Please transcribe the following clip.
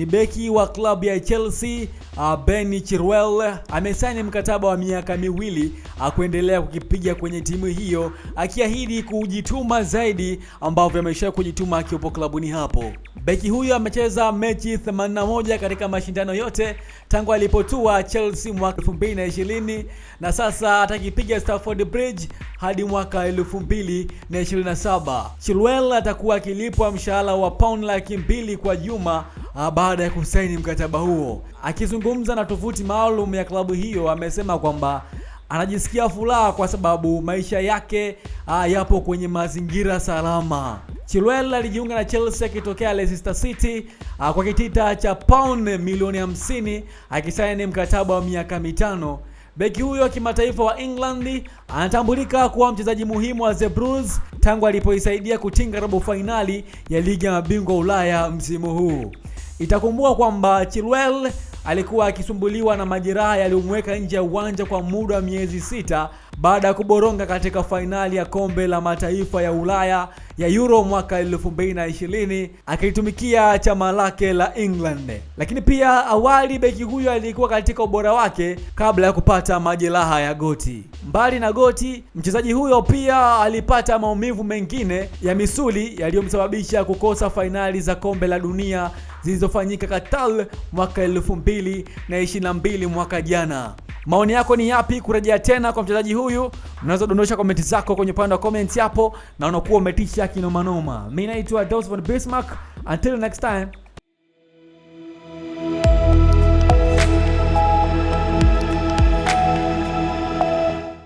ni beki wa klabu ya Chelsea uh, Ben Chilwell amesaini mkataba wa miaka miwili akuendelea kuendelea kukipiga kwenye timu hiyo akiahidi kujituma zaidi ambavyo amesha kujituma akiwepo klabuni hapo. Beki huyo amecheza mechi 81 katika mashindano yote tangu alipotua Chelsea mwaka 2020 na sasa atakipiga Stamford Bridge hadi mwaka 2027. Chilwell atakuwa akilipwa mshahara wa pound laki mbili kwa juma baada ya kusaini mkataba huo. Akizungumza na tovuti maalum ya klabu hiyo, amesema kwamba anajisikia furaha kwa sababu maisha yake uh, yapo kwenye mazingira salama. Chilwell alijiunga na Chelsea akitokea Leicester City uh, kwa kitita cha pound milioni 50 akisaini mkataba wa miaka mitano. Beki huyo kimataifa wa England anatambulika kuwa mchezaji muhimu wa The Blues tangu alipoisaidia kutinga robo fainali ya ligi ya mabingwa Ulaya msimu huu. Itakumbuka kwamba Chilwell alikuwa akisumbuliwa na majeraha yaliyomweka nje ya uwanja kwa muda wa miezi sita baada ya kuboronga katika fainali ya kombe la mataifa ya Ulaya ya Euro mwaka 2020 akilitumikia chama lake la England. Lakini pia awali beki huyo alikuwa katika ubora wake kabla ya kupata majeraha ya goti. Mbali na goti, mchezaji huyo pia alipata maumivu mengine ya misuli yaliyomsababisha kukosa fainali za kombe la dunia zilizofanyika Qatar mwaka 2022 mwaka jana. Maoni yako ni yapi kurejea tena kwa mchezaji huyu? Unaweza dondosha komenti zako kwenye upande wa comments hapo, na unakuwa umetisha kinomanoma. Mimi naitwa Dosvan Bismarck. Until next time.